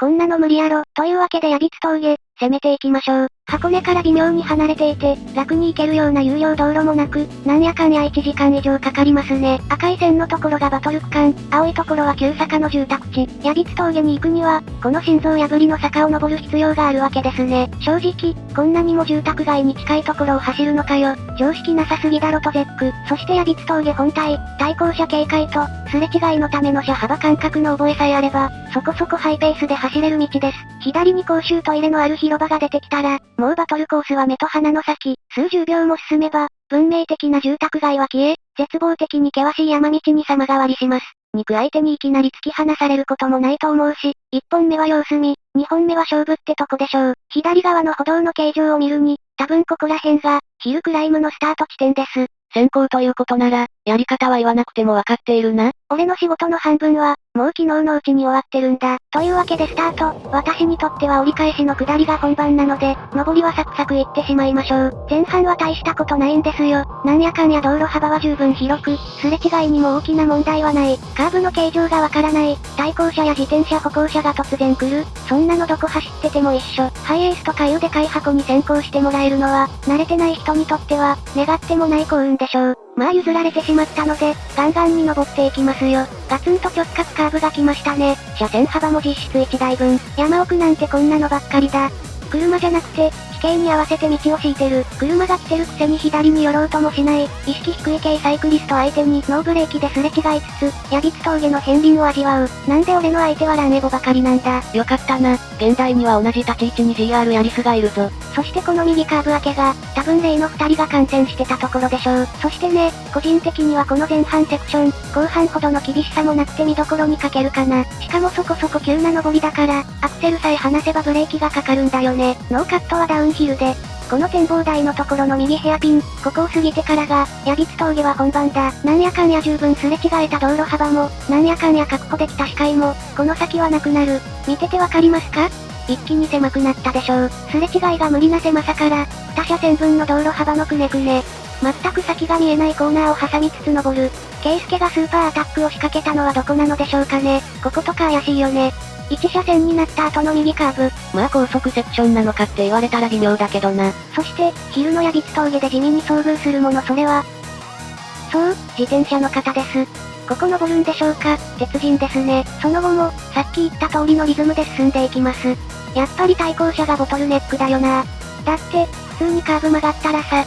こんなの無理やろ。というわけでヤビツ峠、攻めていきましょう。箱根から微妙に離れていて、楽に行けるような有料道路もなく、なんやかんや1時間以上かかりますね。赤い線のところがバトル区間、青いところは急坂の住宅地。ヤビツ峠に行くには、この心臓破りの坂を登る必要があるわけですね。正直、こんなにも住宅街に近いところを走るのかよ。常識なさすぎだろと絶句。そしてヤビツ峠本体、対向車警戒と、すれ違いのための車幅感覚の覚えさえあれば、そこそこハイペースで走れる道です。左に公衆トイレのある広場が出てきたら、もうバトルコースは目と鼻の先、数十秒も進めば、文明的な住宅街は消え、絶望的に険しい山道に様変わりします。肉相手にいきなり突き放されることもないと思うし、一本目は様子見、二本目は勝負ってとこでしょう。左側の歩道の形状を見るに、多分ここら辺が、ヒルクライムのスタート地点です。先行ということなら、やり方は言わなくてもわかっているな。俺の仕事の半分は、もう昨日のうちに終わってるんだ。というわけでスタート。私にとっては折り返しの下りが本番なので、上りはサクサク行ってしまいましょう。前半は大したことないんですよ。なんやかんや道路幅は十分広く、すれ違いにも大きな問題はない。カーブの形状がわからない。対向車や自転車歩行者が突然来る。そんなのどこ走ってても一緒。ハイエースとかいうでかい箱に先行してもらえるのは、慣れてない人にとっては、願ってもない幸運でしょう。まあ譲られてしまったので、ガンガンに登っていきますよ。ガツンと直角カーブが来ましたね。車線幅も実質1台分。山奥なんてこんなのばっかりだ。車じゃなくて、地形に合わせて道を敷いてる。車が来てるくせに左に寄ろうともしない。意識低い系サイクリスト相手にノーブレーキですれ違いつつ、ヤビツ峠の片鱗を味わう。なんで俺の相手はランエボばかりなんだ。よかったな。現代には同じ立ち位置に GR ヤリスがいるぞ。そしてこの右カーブ明けが、多分例の二人が観戦してたところでしょう。そしてね、個人的にはこの前半セクション、後半ほどの厳しさもなくて見どころに欠けるかな。しかもそこそこ急な登りだから、アクセルさえ離せばブレーキがかかるんだよね。ノーカットはダウンヒルで、この展望台のところの右ヘアピン、ここを過ぎてからが、ヤビツ峠は本番だ。なんやかんや十分すれ違えた道路幅も、なんやかんや確保できた視界も、この先はなくなる。見ててわかりますか？一気に狭くなったでしょう。すれ違いが無理な狭さから、2車線分の道路幅のくねくね。全く先が見えないコーナーを挟みつつ登る。ケイスケがスーパーアタックを仕掛けたのはどこなのでしょうかね。こことか怪しいよね。1車線になった後の右カーブ。まあ高速セクションなのかって言われたら微妙だけどな。そして、昼のヤビツ峠で地味に遭遇するものそれは、そう、自転車の方です。ここ登るんでしょうか？鉄人ですね。その後も、さっき言った通りのリズムで進んでいきます。やっぱり対向車がボトルネックだよな。だって、普通にカーブ曲がったらさ、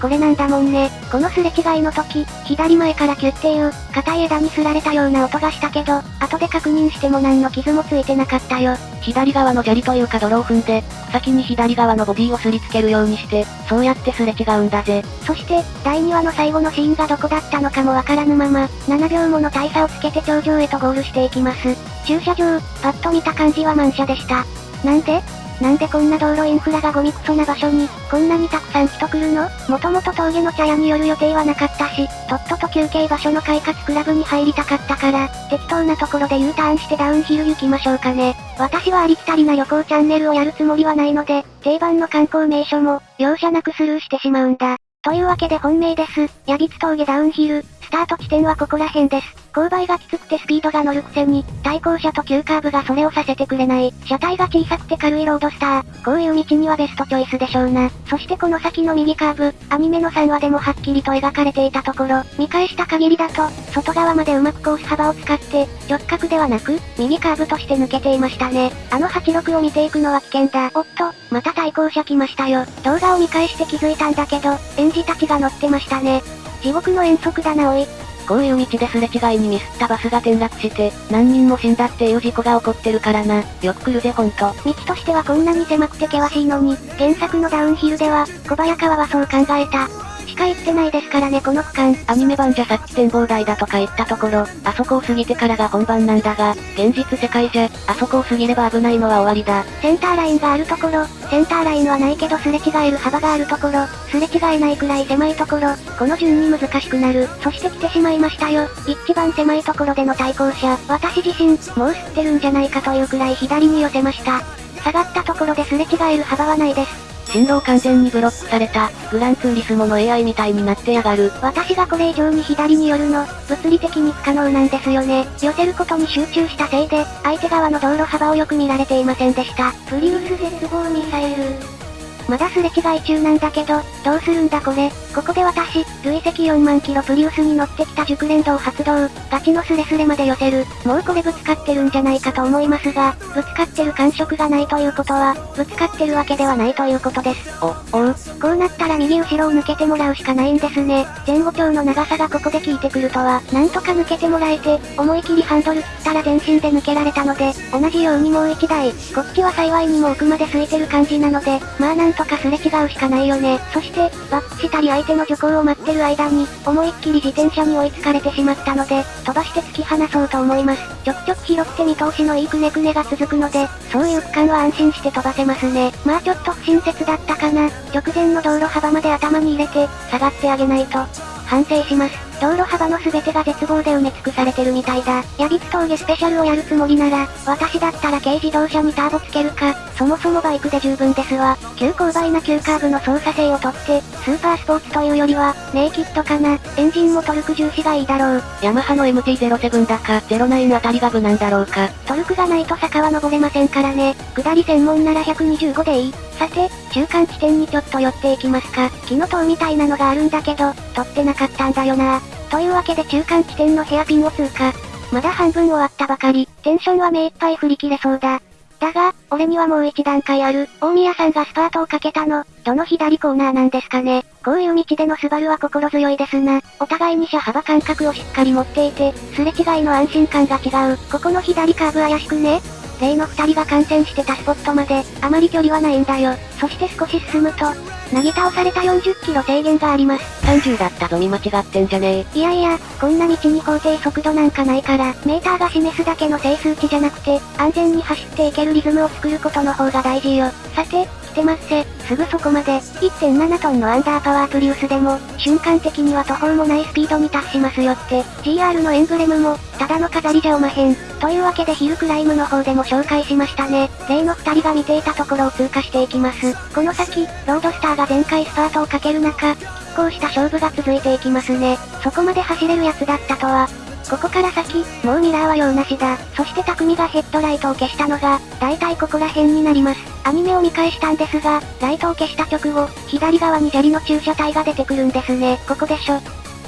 これなんだもんね。このすれ違い。の時、左前からキュッてい。う、硬い。枝にすられたような音がしたけど、後で確認しても何の傷もつい。てなかったよ。左側の砂利とい。うか泥を踏んで、先に左側のボディをすりつけるようにして、そうやってすれ違うんだぜ。そして、第2話の最後のシーンがどこだったのかもわからぬまま、7秒もの大差をつけて頂上へとゴールしてい。きます。駐車場、パッと見た感じは満車でした。なんでなんでこんな道路インフラがゴミクソな場所に、こんなにたくさん人来るの？もともと峠の茶屋に寄る予定はなかったし、とっとと休憩場所の快活クラブに入りたかったから、適当なところで U ターンしてダウンヒル行きましょうかね。私はありきたりな旅行チャンネルをやるつもりはないので、定番の観光名所も、容赦なくスルーしてしまうんだ。というわけで本命です。ヤビツ峠ダウンヒル、スタート地点はここら辺です。勾配がきつくてスピードが乗るくせに、対向車と急カーブがそれをさせてくれない。車体が小さくて軽いロードスター。こういう道にはベストチョイスでしょうな。そしてこの先の右カーブ、アニメの3話でもはっきりと描かれていたところ、見返した限りだと、外側までうまくコース幅を使って、直角ではなく、右カーブとして抜けていましたね。あの86を見ていくのは危険だ。おっと、また対向車来ましたよ。動画を見返して気づいたんだけど、園児たちが乗ってましたね。地獄の遠足だなおい。こういう道ですれ違いにミスったバスが転落して、何人も死んだっていう事故が起こってるからな。よく来るぜほんと。道としてはこんなに狭くて険しいのに、原作のダウンヒルでは、小早川はそう考えた。しか行ってないですからねこの区間。アニメ版じゃさっき展望台だとか言ったところ、あそこを過ぎてからが本番なんだが、現実世界じゃ、あそこを過ぎれば危ないのは終わりだ。センターラインがあるところ、センターラインはないけどすれ違える幅があるところ、すれ違えないくらい狭いところ、この順に難しくなる。そして来てしまいましたよ。一番狭いところでの対向車。私自身、もう吸ってるんじゃないかというくらい左に寄せました。下がったところですれ違える幅はないです。進路を完全にブロックされた、グランツーリスモの AI みたいになってやがる。私がこれ以上に左に寄るの、物理的に不可能なんですよね。寄せることに集中したせいで、相手側の道路幅をよく見られていませんでした。プリウス絶望ミサイル。まだすれ違い中なんだけど、どうするんだこれ。ここで私、累積4万キロプリウスに乗ってきた熟練度を発動、ガチのスレスレまで寄せる。もうこれぶつかってるんじゃないかと思いますが、ぶつかってる感触がないということは、ぶつかってるわけではないということです。お、おう。こうなったら右後ろを抜けてもらうしかないんですね。前後鏡の長さがここで効いてくるとは、なんとか抜けてもらえて、思い切りハンドル切ったら全身で抜けられたので、同じようにもう一台、こっちは幸いにも奥まで空いてる感じなので、まあなんとかすれ違うしかないよね。そして、バックしたり相手の徐行を待ってる間に、思いっきり自転車に追いつかれてしまったので、飛ばして突き放そうと思います。ちょくちょく拾って見通しのいいくねくねが続くので、そういう区間は安心して飛ばせますね。まあちょっと不親切だったかな。直前の道路幅まで頭に入れて、下がってあげないと。反省します。道路幅の全てが絶望で埋め尽くされてるみたいだ。ヤビツ峠スペシャルをやるつもりなら、私だったら軽自動車にターボつけるか、そもそもバイクで十分ですわ。急勾配な急カーブの操作性をとって、スーパースポーツというよりは、ネイキッドかな。エンジンもトルク重視がいいだろう。ヤマハの MT-07 だか、09あたりが無難だろうか。トルクがないと坂は登れませんからね。下り専門なら125でいい。さて、中間地点にちょっと寄っていきますか。木の塔みたいなのがあるんだけど、取ってなかったんだよな。というわけで中間地点のヘアピンを通過。まだ半分終わったばかり。テンションは目いっぱい振り切れそうだ。だが、俺にはもう一段階ある。大宮さんがスパートをかけたの、どの左コーナーなんですかね。こういう道でのスバルは心強いですな。お互いに車幅感覚をしっかり持っていて、すれ違いの安心感が違う。ここの左カーブ怪しくね例の二人が感染してたスポットまで、あまり距離はないんだよ。そして少し進むと、なぎ倒された40キロ制限があります。30だったぞ見間違ってんじゃねえ。いやいや、こんな道に法定速度なんかないから、メーターが示すだけの整数値じゃなくて、安全に走っていけるリズムを作ることの方が大事よ。さて、てますせ。すぐそこまで、1.7トンのアンダーパワープリウスでも、瞬間的には途方もないスピードに達しますよって、GR のエンブレムも、ただの飾りじゃおまへん。というわけでヒルクライムの方でも紹介しましたね。例の二人が見ていたところを通過していきます。この先、ロードスターが全開スパートをかける中、拮抗した勝負が続いていきますね。そこまで走れるやつだったとは、ここから先、もうミラーは用なしだ。そして匠がヘッドライトを消したのが、だいたいここら辺になります。アニメを見返したんですが、ライトを消した直後、左側に砂利の駐車帯が出てくるんですね。ここでしょ。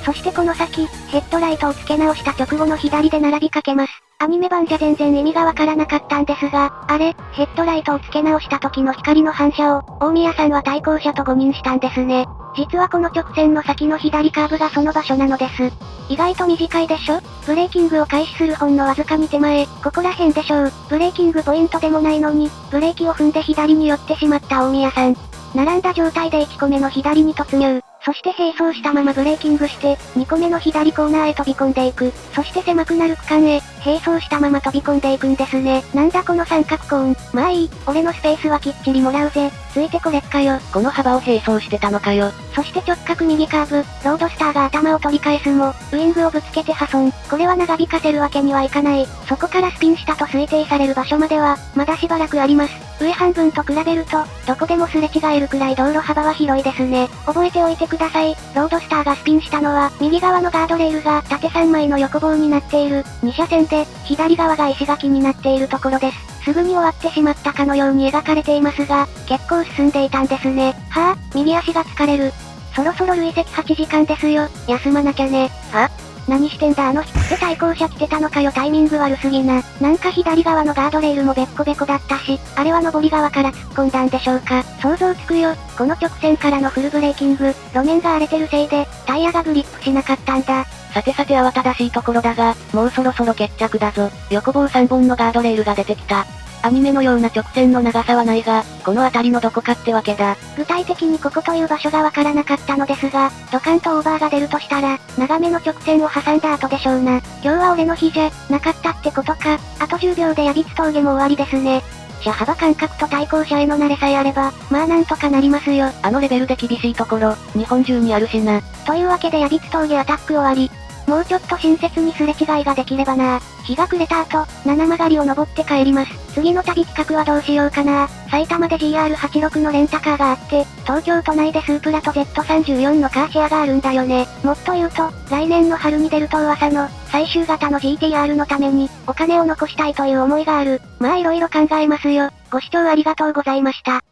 そしてこの先、ヘッドライトを付け直した直後の左で並びかけます。アニメ版じゃ全然意味がわからなかったんですが、あれ、ヘッドライトを付け直した時の光の反射を、大宮さんは対向車と誤認したんですね。実はこの直線の先の左カーブがその場所なのです。意外と短いでしょ？ブレーキングを開始するほんのわずかに手前、ここら辺でしょう。ブレーキングポイントでもないのに、ブレーキを踏んで左に寄ってしまった大宮さん。並んだ状態で1個目の左に突入。そして並走したままブレーキングして、2個目の左コーナーへ飛び込んでいく。そして狭くなる区間へ、並走したまま飛び込んでいくんですね。なんだこの三角コーン。まあいい、俺のスペースはきっちりもらうぜ。ついてこれっかよ。この幅を並走してたのかよ。そして直角右カーブ、ロードスターが頭を取り返すも、ウイングをぶつけて破損。これは長引かせるわけにはいかない。そこからスピンしたと推定される場所までは、まだしばらくあります。上半分と比べると、どこでもすれ違えるくらい道路幅は広いですね。覚えておいてください。ロードスターがスピンしたのは、右側のガードレールが縦3枚の横棒になっている、2車線で、左側が石垣になっているところです。すぐに終わってしまったかのように描かれていますが、結構進んでいたんですね。はぁ、右足が疲れる。そろそろ累積8時間ですよ。休まなきゃね。は何してんだあの人って対向車来てたのかよタイミング悪すぎな。なんか左側のガードレールもべっこべこだったし、あれは上り側から突っ込んだんでしょうか。想像つくよ。この直線からのフルブレーキング、路面が荒れてるせいで、タイヤがグリップしなかったんだ。さてさて慌ただしいところだが、もうそろそろ決着だぞ。横棒3本のガードレールが出てきた。アニメのような直線の長さはないが、この辺りのどこかってわけだ。具体的にここという場所がわからなかったのですが、ドカンとオーバーが出るとしたら、長めの直線を挟んだ後でしょうな。今日は俺の日じゃ、なかったってことか。あと10秒でヤビツ峠も終わりですね。車幅感覚と対向車への慣れさえあれば、まあなんとかなりますよ。あのレベルで厳しいところ、日本中にあるしな。というわけでヤビツ峠アタック終わり。もうちょっと親切にすれ違いができればな。日が暮れた後、七曲りを登って帰ります。次の旅企画はどうしようかな。埼玉で GR86 のレンタカーがあって、東京都内でスープラと Z34 のカーシェアがあるんだよね。もっと言うと、来年の春に出ると噂の、最終型の GTR のために、お金を残したいという思いがある。まあ色々考えますよ。ご視聴ありがとうございました。